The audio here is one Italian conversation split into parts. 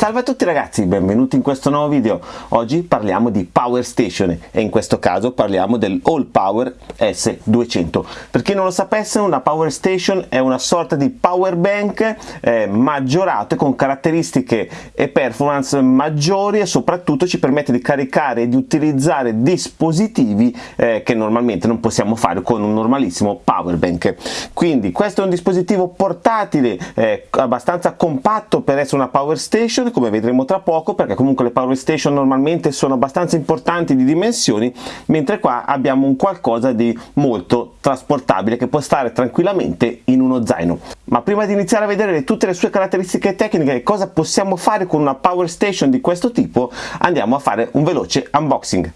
Salve a tutti ragazzi, benvenuti in questo nuovo video. Oggi parliamo di Power Station e in questo caso parliamo del All Power S200. Per chi non lo sapesse, una Power Station è una sorta di power bank eh, maggiorato con caratteristiche e performance maggiori e soprattutto ci permette di caricare e di utilizzare dispositivi eh, che normalmente non possiamo fare con un normalissimo power bank. Quindi questo è un dispositivo portatile eh, abbastanza compatto per essere una Power Station come vedremo tra poco perché comunque le power station normalmente sono abbastanza importanti di dimensioni mentre qua abbiamo un qualcosa di molto trasportabile che può stare tranquillamente in uno zaino. Ma prima di iniziare a vedere tutte le sue caratteristiche tecniche e cosa possiamo fare con una power station di questo tipo andiamo a fare un veloce unboxing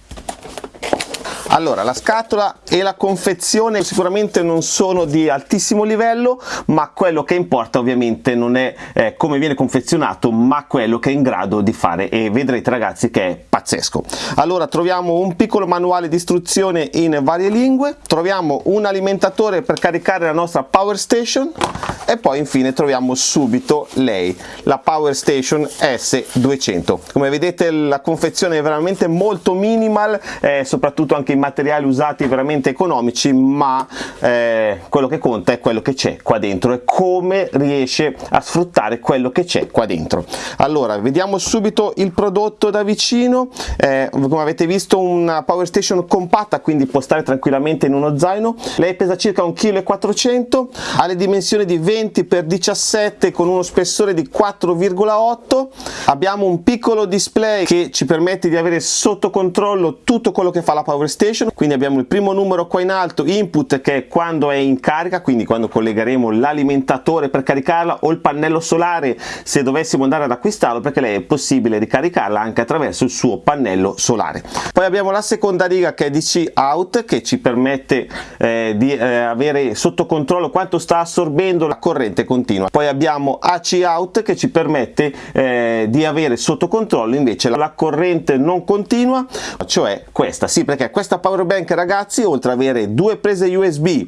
allora la scatola e la confezione sicuramente non sono di altissimo livello ma quello che importa ovviamente non è eh, come viene confezionato ma quello che è in grado di fare. E vedrete ragazzi che è pazzesco. Allora troviamo un piccolo manuale di istruzione in varie lingue. Troviamo un alimentatore per caricare la nostra power station e poi infine troviamo subito lei la power station S200 come vedete la confezione è veramente molto minimal eh, soprattutto anche in materiali usati veramente economici ma eh, quello che conta è quello che c'è qua dentro e come riesce a sfruttare quello che c'è qua dentro. Allora vediamo subito il prodotto da vicino. Eh, come avete visto una power station compatta quindi può stare tranquillamente in uno zaino. Lei pesa circa 1,4 kg ha le dimensioni di 20 x 17 con uno spessore di 4,8 abbiamo un piccolo display che ci permette di avere sotto controllo tutto quello che fa la power station. Quindi abbiamo il primo numero qua in alto input che è quando è in carica quindi quando collegheremo l'alimentatore per caricarla o il pannello solare se dovessimo andare ad acquistarlo perché lei è possibile ricaricarla anche attraverso il suo pannello solare. Poi abbiamo la seconda riga che è DC out che ci permette eh, di eh, avere sotto controllo quanto sta assorbendo la corrente continua. Poi abbiamo AC out che ci permette eh, di avere sotto controllo invece la corrente non continua cioè questa. Sì perché questa power bank ragazzi oltre ad avere due prese USB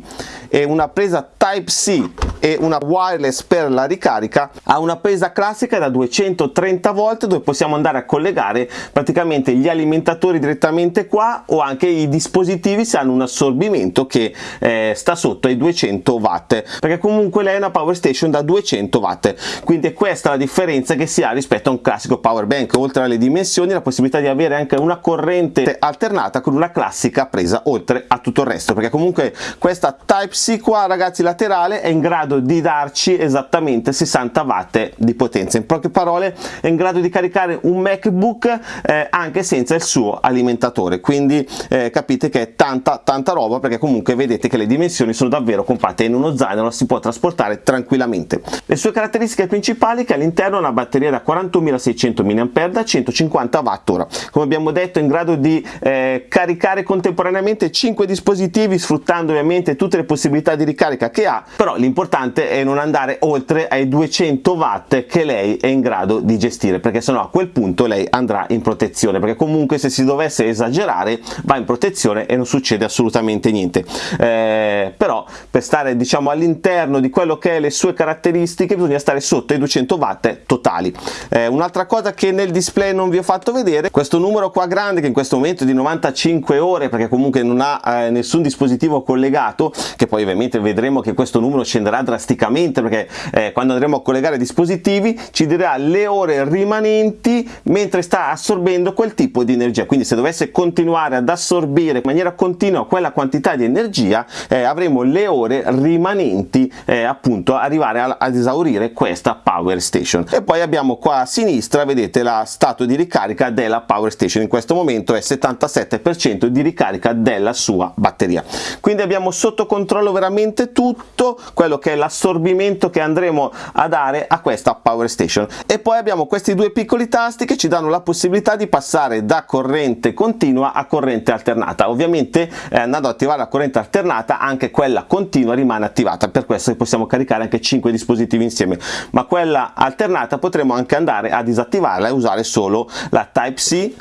e una presa Type-C e una wireless per la ricarica ha una presa classica da 230 volt dove possiamo andare a collegare praticamente gli alimentatori direttamente qua o anche i dispositivi se hanno un assorbimento che eh, sta sotto ai 200 watt perché comunque lei è una power station da 200 watt. Quindi è questa la differenza che si ha rispetto a un classico power bank. Oltre alle dimensioni la possibilità di avere anche una corrente alternata con una classica presa oltre a tutto il resto perché comunque questa Type-C qua ragazzi laterale è in grado di darci esattamente 60 watt di potenza. In poche parole è in grado di caricare un MacBook eh, anche senza il suo alimentatore. Quindi eh, capite che è tanta tanta roba perché comunque vedete che le dimensioni sono davvero compatte in uno zaino la si può trasportare tranquillamente. Le sue caratteristiche principali che all'interno una batteria da 41.600 mAh da 150 Wh come abbiamo detto è in grado di eh, caricare contemporaneamente 5 dispositivi sfruttando ovviamente tutte le possibilità di ricarica che ha però l'importante è non andare oltre ai 200 watt che lei è in grado di gestire perché sennò a quel punto lei andrà in protezione perché comunque se si dovesse esagerare va in protezione e non succede assolutamente niente. Eh, però per stare diciamo all'interno di quello che è le sue caratteristiche bisogna stare sotto i 200 watt totali. Eh, un'altra cosa che nel display non vi ho fatto vedere questo numero qua grande che in questo momento è di 95 ore perché comunque non ha eh, nessun dispositivo collegato che poi ovviamente vedremo che questo numero scenderà drasticamente perché eh, quando andremo a collegare dispositivi ci dirà le ore rimanenti mentre sta assorbendo quel tipo di energia. Quindi se dovesse continuare ad assorbire in maniera continua quella quantità di energia eh, avremo le ore rimanenti eh, appunto arrivare a, ad esaurire questa power station. E poi abbiamo qua a sinistra vedete la stato di ricarica della power station. In questo momento è 77% di ricarica della sua batteria. Quindi abbiamo sotto controllo veramente tutto quello che è l'assorbimento che andremo a dare a questa power station. E poi abbiamo questi due piccoli tasti che ci danno la possibilità di passare da corrente continua a corrente alternata. Ovviamente eh, andando ad attivare la corrente alternata anche quella continua rimane attivata. Per questo possiamo caricare anche 5 dispositivi insieme. Ma quella alternata potremo anche andare a disattivarla e usare solo la type C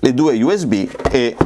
le due USB e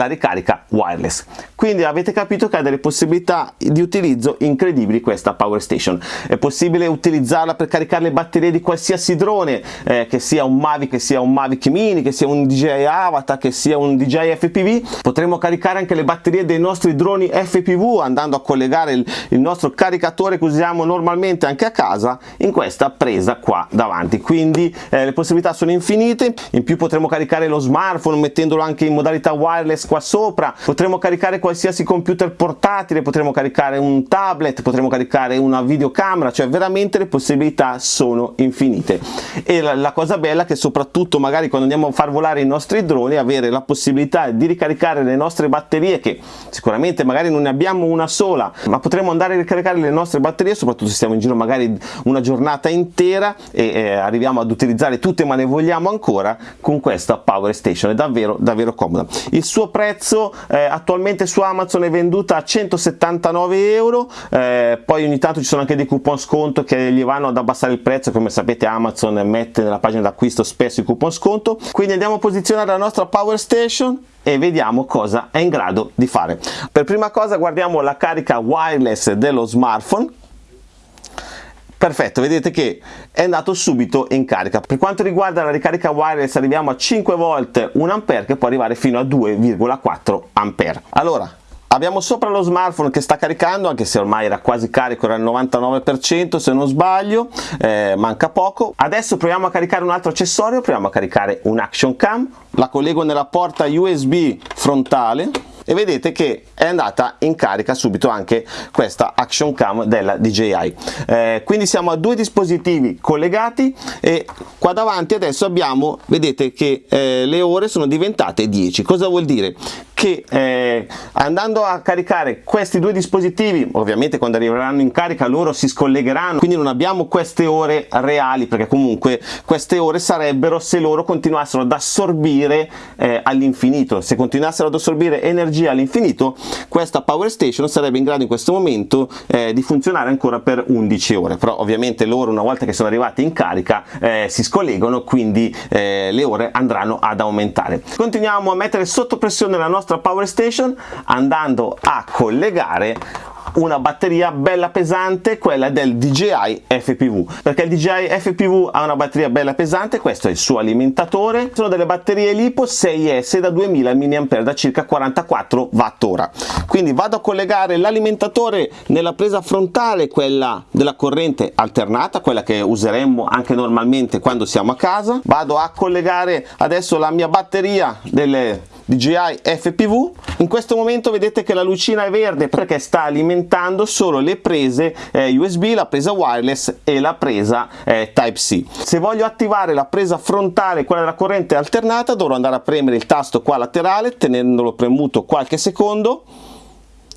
la ricarica wireless. Quindi avete capito che ha delle possibilità di utilizzo incredibili questa Power Station. È possibile utilizzarla per caricare le batterie di qualsiasi drone eh, che sia un Mavic, che sia un Mavic Mini, che sia un DJI Avatar, che sia un DJI FPV potremo caricare anche le batterie dei nostri droni FPV andando a collegare il, il nostro caricatore che usiamo normalmente anche a casa in questa presa qua davanti. Quindi eh, le possibilità sono infinite. In più potremo caricare lo smartphone mettendolo anche in modalità wireless qua sopra. Potremo caricare qualsiasi computer portatile potremo caricare un tablet potremo caricare una videocamera cioè veramente le possibilità sono infinite. E la, la cosa bella è che soprattutto magari quando andiamo a far volare i nostri droni avere la possibilità di ricaricare le nostre batterie che sicuramente magari non ne abbiamo una sola ma potremo andare a ricaricare le nostre batterie soprattutto se stiamo in giro magari una giornata intera e eh, arriviamo ad utilizzare tutte ma ne vogliamo ancora con questa Power Station. È davvero davvero comoda. Il suo prezzo eh, attualmente su Amazon è venduta a 179 euro eh, poi ogni tanto ci sono anche dei coupon sconto che gli vanno ad abbassare il prezzo come sapete Amazon mette nella pagina d'acquisto spesso i coupon sconto. Quindi andiamo a posizionare la nostra Power Station e vediamo cosa è in grado di fare. Per prima cosa guardiamo la carica wireless dello smartphone perfetto vedete che è andato subito in carica. Per quanto riguarda la ricarica wireless arriviamo a 5 volt 1 ampere che può arrivare fino a 2,4 ampere. Allora abbiamo sopra lo smartphone che sta caricando anche se ormai era quasi carico era al 99% se non sbaglio eh, manca poco. Adesso proviamo a caricare un altro accessorio proviamo a caricare un action cam. La collego nella porta USB frontale e vedete che è andata in carica subito anche questa action cam della DJI eh, quindi siamo a due dispositivi collegati e qua davanti adesso abbiamo vedete che eh, le ore sono diventate 10 cosa vuol dire che eh, andando a caricare questi due dispositivi ovviamente quando arriveranno in carica loro si scollegheranno quindi non abbiamo queste ore reali perché comunque queste ore sarebbero se loro continuassero ad assorbire eh, all'infinito. Se continuassero ad assorbire energia all'infinito questa power station sarebbe in grado in questo momento eh, di funzionare ancora per 11 ore. Però ovviamente loro una volta che sono arrivati in carica eh, si scollegano quindi eh, le ore andranno ad aumentare. Continuiamo a mettere sotto pressione la nostra nostra power station andando a collegare una batteria bella pesante quella del DJI FPV perché il DJI FPV ha una batteria bella pesante questo è il suo alimentatore. Sono delle batterie LiPo 6S da 2000 mAh da circa 44 Wh quindi vado a collegare l'alimentatore nella presa frontale quella della corrente alternata quella che useremmo anche normalmente quando siamo a casa. Vado a collegare adesso la mia batteria delle DJI FPV in questo momento vedete che la lucina è verde perché sta alimentando solo le prese eh, USB, la presa wireless e la presa eh, Type-C se voglio attivare la presa frontale quella della corrente alternata dovrò andare a premere il tasto qua laterale tenendolo premuto qualche secondo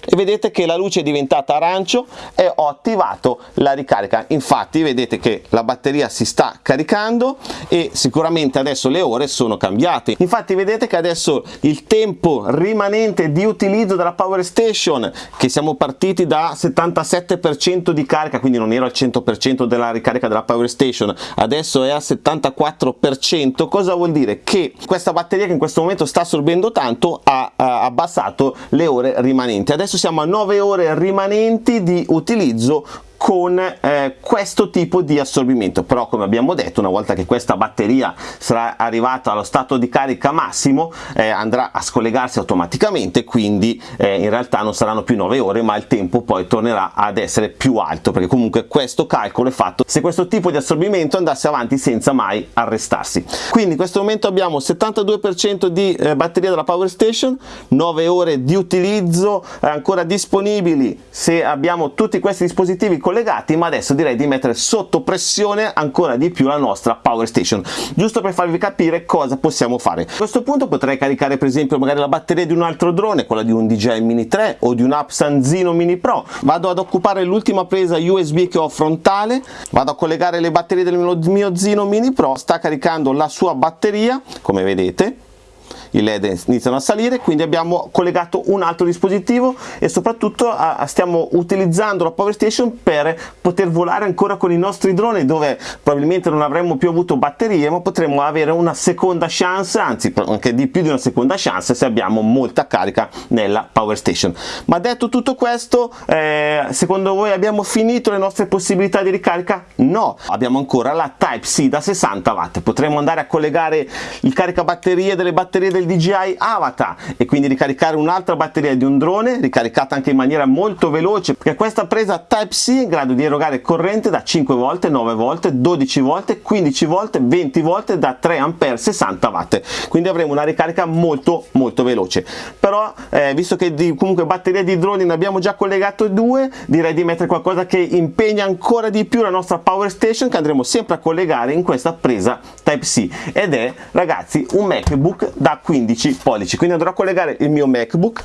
e vedete che la luce è diventata arancio e ho attivato la ricarica. Infatti vedete che la batteria si sta caricando e sicuramente adesso le ore sono cambiate. Infatti vedete che adesso il tempo rimanente di utilizzo della power station che siamo partiti da 77% di carica quindi non ero al 100% della ricarica della power station adesso è al 74% cosa vuol dire? Che questa batteria che in questo momento sta assorbendo tanto ha, ha abbassato le ore rimanenti. Adesso adesso siamo a 9 ore rimanenti di utilizzo con eh, questo tipo di assorbimento. Però come abbiamo detto una volta che questa batteria sarà arrivata allo stato di carica massimo eh, andrà a scollegarsi automaticamente quindi eh, in realtà non saranno più 9 ore ma il tempo poi tornerà ad essere più alto perché comunque questo calcolo è fatto se questo tipo di assorbimento andasse avanti senza mai arrestarsi. Quindi in questo momento abbiamo 72% di eh, batteria della power station 9 ore di utilizzo eh, ancora disponibili se abbiamo tutti questi dispositivi con collegati ma adesso direi di mettere sotto pressione ancora di più la nostra power station. Giusto per farvi capire cosa possiamo fare. A questo punto potrei caricare per esempio magari la batteria di un altro drone quella di un DJI Mini 3 o di un Apsan Zino Mini Pro. Vado ad occupare l'ultima presa USB che ho frontale. Vado a collegare le batterie del mio Zino Mini Pro. Sta caricando la sua batteria come vedete i led iniziano a salire quindi abbiamo collegato un altro dispositivo e soprattutto a, stiamo utilizzando la power station per poter volare ancora con i nostri droni dove probabilmente non avremmo più avuto batterie ma potremmo avere una seconda chance anzi anche di più di una seconda chance se abbiamo molta carica nella power station. Ma detto tutto questo eh, secondo voi abbiamo finito le nostre possibilità di ricarica? No. Abbiamo ancora la type c da 60 watt. Potremmo andare a collegare il caricabatterie delle batterie del DJI Avatar e quindi ricaricare un'altra batteria di un drone ricaricata anche in maniera molto veloce perché questa presa type c è in grado di erogare corrente da 5 volte 9 volte 12 volte 15 volte 20 volte da 3 ampere 60 watt. Quindi avremo una ricarica molto molto veloce. Però eh, visto che di, comunque batterie di droni ne abbiamo già collegato due direi di mettere qualcosa che impegna ancora di più la nostra power station che andremo sempre a collegare in questa presa type c. Ed è ragazzi un macbook da 15 pollici. Quindi andrò a collegare il mio macbook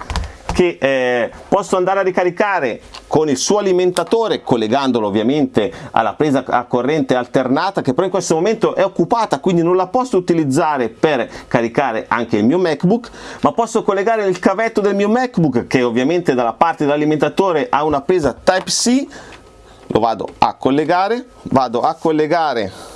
che eh, posso andare a ricaricare con il suo alimentatore collegandolo ovviamente alla presa a corrente alternata che però in questo momento è occupata quindi non la posso utilizzare per caricare anche il mio macbook ma posso collegare il cavetto del mio macbook che ovviamente dalla parte dell'alimentatore ha una presa type c lo vado a collegare vado a collegare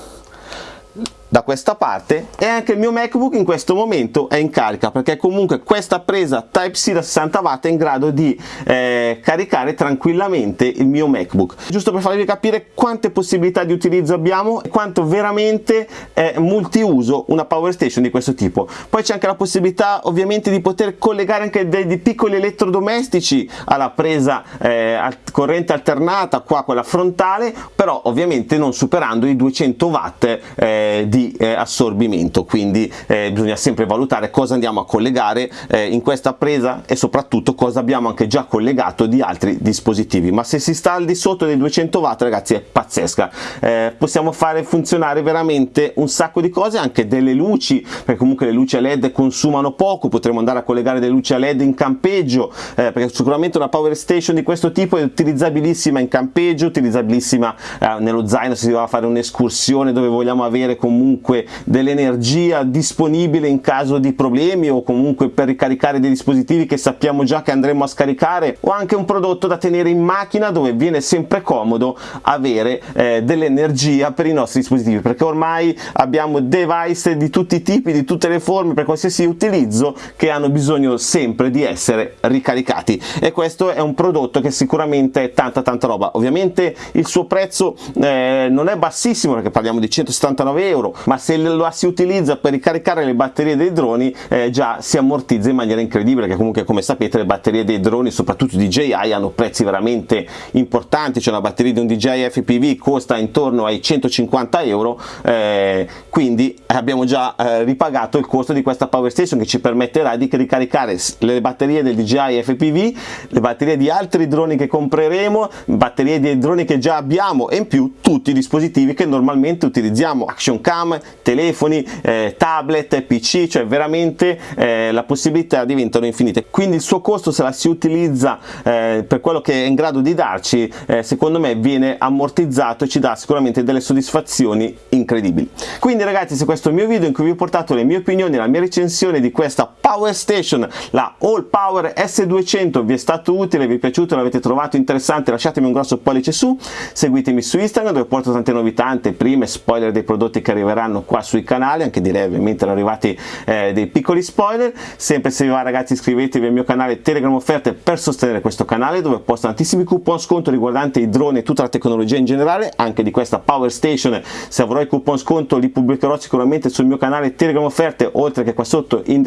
da questa parte e anche il mio macbook in questo momento è in carica perché comunque questa presa type c da 60 watt è in grado di eh, caricare tranquillamente il mio macbook. Giusto per farvi capire quante possibilità di utilizzo abbiamo e quanto veramente è multiuso una power station di questo tipo. Poi c'è anche la possibilità ovviamente di poter collegare anche dei, dei piccoli elettrodomestici alla presa eh, corrente alternata qua quella frontale però ovviamente non superando i 200 watt eh, di eh, assorbimento quindi eh, bisogna sempre valutare cosa andiamo a collegare eh, in questa presa e soprattutto cosa abbiamo anche già collegato di altri dispositivi. Ma se si sta al di sotto dei 200 watt ragazzi è pazzesca. Eh, possiamo fare funzionare veramente un sacco di cose anche delle luci perché comunque le luci a led consumano poco potremo andare a collegare delle luci a led in campeggio eh, perché sicuramente una power station di questo tipo è utilizzabilissima in campeggio utilizzabilissima eh, nello zaino se si va a fare un'escursione dove vogliamo avere comunque comunque dell'energia disponibile in caso di problemi o comunque per ricaricare dei dispositivi che sappiamo già che andremo a scaricare o anche un prodotto da tenere in macchina dove viene sempre comodo avere eh, dell'energia per i nostri dispositivi perché ormai abbiamo device di tutti i tipi, di tutte le forme per qualsiasi utilizzo che hanno bisogno sempre di essere ricaricati. E questo è un prodotto che sicuramente è tanta tanta roba. Ovviamente il suo prezzo eh, non è bassissimo perché parliamo di 179 euro ma se lo si utilizza per ricaricare le batterie dei droni eh, già si ammortizza in maniera incredibile perché comunque come sapete le batterie dei droni soprattutto DJI hanno prezzi veramente importanti. Cioè una batteria di un DJI FPV costa intorno ai 150 euro eh, quindi abbiamo già eh, ripagato il costo di questa power station che ci permetterà di ricaricare le batterie del DJI FPV le batterie di altri droni che compreremo batterie dei droni che già abbiamo e in più tutti i dispositivi che normalmente utilizziamo. Action cam telefoni, eh, tablet, pc, cioè veramente eh, la possibilità diventano infinite. Quindi il suo costo se la si utilizza eh, per quello che è in grado di darci, eh, secondo me viene ammortizzato e ci dà sicuramente delle soddisfazioni incredibili. Quindi ragazzi se questo è il mio video in cui vi ho portato le mie opinioni, la mia recensione di questa Power Station, la All Power S200 vi è stato utile, vi è piaciuto, l'avete trovato interessante, lasciatemi un grosso pollice su, seguitemi su Instagram dove porto tante novità, anteprime, spoiler dei prodotti che arriveranno qua sui canali. Anche direi ovviamente erano arrivati eh, dei piccoli spoiler. Sempre se vi va ragazzi iscrivetevi al mio canale Telegram offerte per sostenere questo canale dove posto tantissimi coupon sconto riguardanti i droni e tutta la tecnologia in generale anche di questa Power Station. Se avrò i coupon sconto li pubblicherò sicuramente sul mio canale Telegram offerte oltre che qua sotto in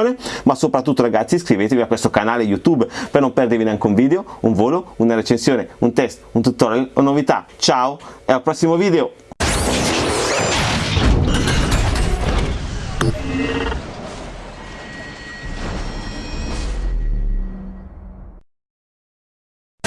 descrizione ma soprattutto ragazzi iscrivetevi a questo canale YouTube per non perdervi neanche un video, un volo, una recensione, un test, un tutorial o novità. Ciao e al prossimo video